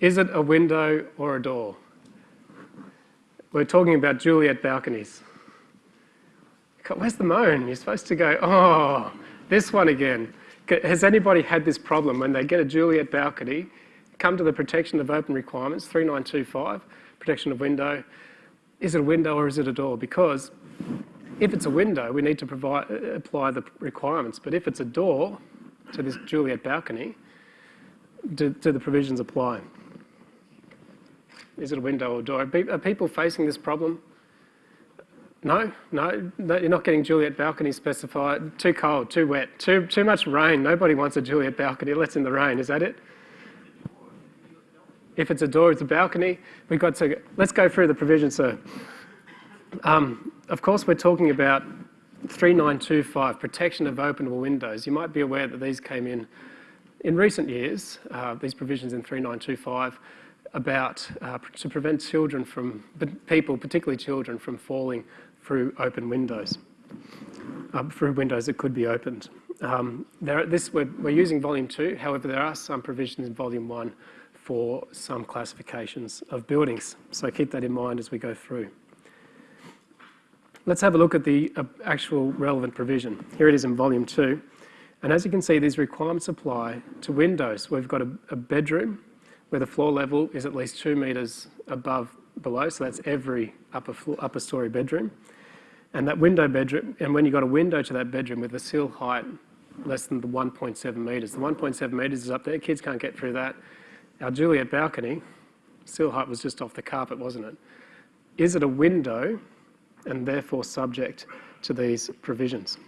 Is it a window or a door? We're talking about Juliet balconies. Where's the moan? You're supposed to go, oh, this one again. Has anybody had this problem when they get a Juliet balcony, come to the protection of open requirements, 3925, protection of window, is it a window or is it a door? Because if it's a window, we need to provide, uh, apply the requirements. But if it's a door to this Juliet balcony, do, do the provisions apply? Is it a window or door? Are people facing this problem? No, no, you're not getting Juliet balcony specified. Too cold, too wet, too, too much rain. Nobody wants a Juliet balcony. Let's in the rain. Is that it? If it's a door, it's a balcony. We've got to, let's go through the provisions, sir. Um, of course, we're talking about 3925, protection of openable windows. You might be aware that these came in in recent years, uh, these provisions in 3925, about uh, to prevent children from, people, particularly children, from falling through open windows, uh, through windows that could be opened. Um, there, this, we're, we're, using volume two, however, there are some provisions in volume one for some classifications of buildings. So keep that in mind as we go through. Let's have a look at the uh, actual relevant provision. Here it is in volume two. And as you can see, these requirements apply to windows. We've got a, a bedroom where the floor level is at least two metres above below, so that's every upper, floor, upper story bedroom. And that window bedroom, and when you've got a window to that bedroom with a sill height less than the 1.7 metres, the 1.7 metres is up there, kids can't get through that. Our Juliet balcony, sill height was just off the carpet, wasn't it? Is it a window and therefore subject to these provisions?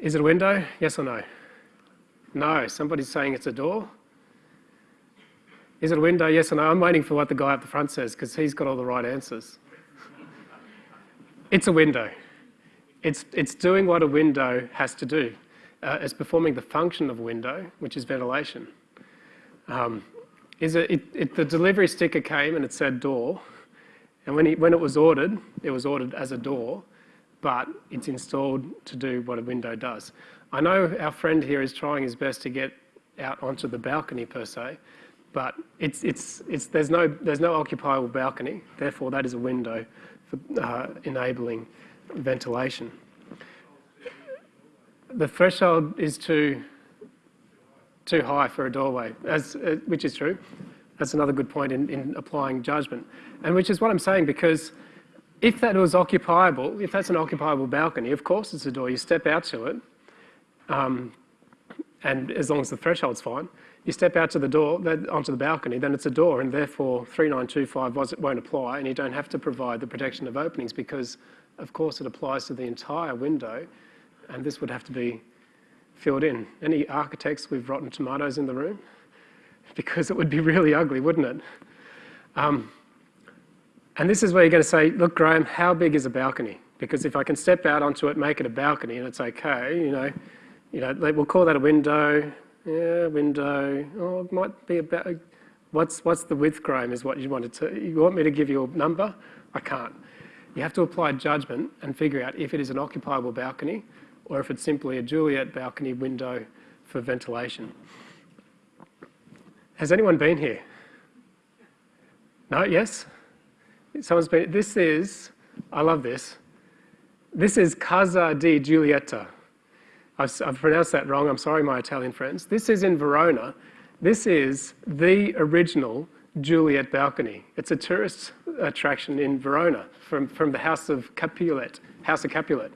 Is it a window? Yes or no? No. Somebody's saying it's a door. Is it a window? Yes or no? I'm waiting for what the guy up the front says because he's got all the right answers. it's a window. It's, it's doing what a window has to do. Uh, it's performing the function of a window, which is ventilation. Um, is it, it, it, the delivery sticker came and it said door, and when, he, when it was ordered, it was ordered as a door, but it's installed to do what a window does. I know our friend here is trying his best to get out onto the balcony per se, but it's, it's, it's, there's, no, there's no occupiable balcony, therefore that is a window for uh, enabling ventilation. The threshold is too, too high for a doorway, as, uh, which is true. That's another good point in, in applying judgment. And which is what I'm saying because if that was occupiable, if that's an occupiable balcony, of course it's a door. You step out to it, um, and as long as the threshold's fine, you step out to the door, onto the balcony, then it's a door, and therefore 3925 was, won't apply, and you don't have to provide the protection of openings because, of course, it applies to the entire window, and this would have to be filled in. Any architects with rotten tomatoes in the room? Because it would be really ugly, wouldn't it? Um, and this is where you're going to say, look, Graham, how big is a balcony? Because if I can step out onto it, make it a balcony, and it's okay, you know, you know, we'll call that a window. Yeah, window. Oh, it might be about. What's what's the width, Graham? Is what you wanted to. You want me to give you a number? I can't. You have to apply judgment and figure out if it is an occupiable balcony or if it's simply a Juliet balcony window for ventilation. Has anyone been here? No? Yes? Someone's been, this is, I love this. This is Casa di Giulietta. I've, I've pronounced that wrong. I'm sorry, my Italian friends. This is in Verona. This is the original Juliet balcony. It's a tourist attraction in Verona from, from the House of Capulet, House of Capulet.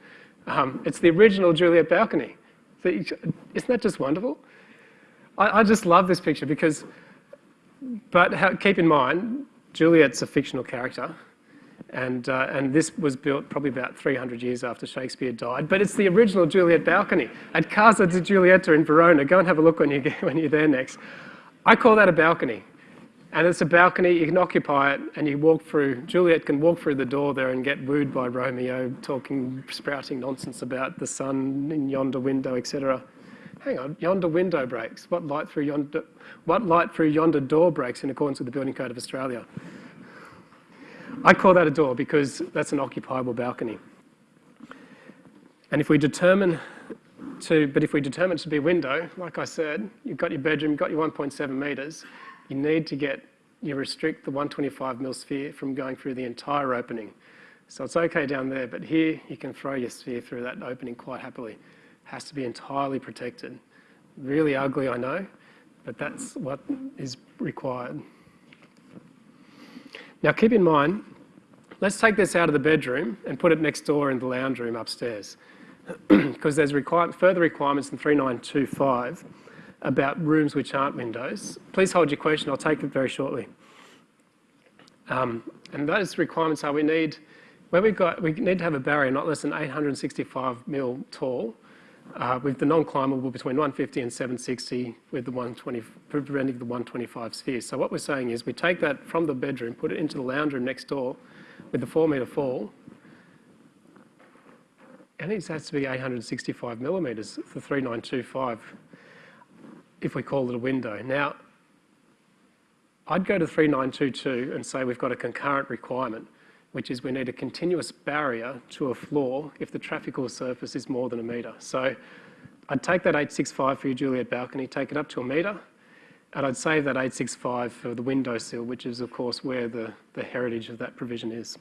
Um, it's the original Juliet balcony. Isn't that just wonderful? I, I just love this picture because, but how, keep in mind, Juliet's a fictional character, and, uh, and this was built probably about 300 years after Shakespeare died. But it's the original Juliet balcony at Casa di Giulietta in Verona. Go and have a look when, you get, when you're there next. I call that a balcony. And it's a balcony, you can occupy it, and you walk through, Juliet can walk through the door there and get wooed by Romeo, talking, sprouting nonsense about the sun in yonder window, etc. Hang on, yonder window breaks. What light through yonder, what light through yonder door breaks in accordance with the Building Code of Australia? I call that a door because that's an occupiable balcony. And if we determine to, but if we determine it to be window, like I said, you've got your bedroom, you've got your 1.7 metres, you need to get, you restrict the 125 mil sphere from going through the entire opening. So it's okay down there, but here you can throw your sphere through that opening quite happily. It Has to be entirely protected. Really ugly, I know, but that's what is required. Now keep in mind, let's take this out of the bedroom and put it next door in the lounge room upstairs. because there's further requirements in 3925 about rooms which aren't windows. Please hold your question, I'll take it very shortly. Um, and those requirements are we need, where we've got, we need to have a barrier not less than 865 mil tall, Uh, with the non-climbable between 150 and 760 with the 120, preventing the 125 sphere. So what we're saying is we take that from the bedroom, put it into the lounge room next door with the four metre fall, and it has to be 865 millimetres for 3925 if we call it a window. Now, I'd go to 3922 and say we've got a concurrent requirement, which is we need a continuous barrier to a floor if the trafficable surface is more than a metre. So I'd take that 865 for your Juliet balcony, take it up to a metre, and I'd save that 865 for the window sill, which is of course where the, the heritage of that provision is.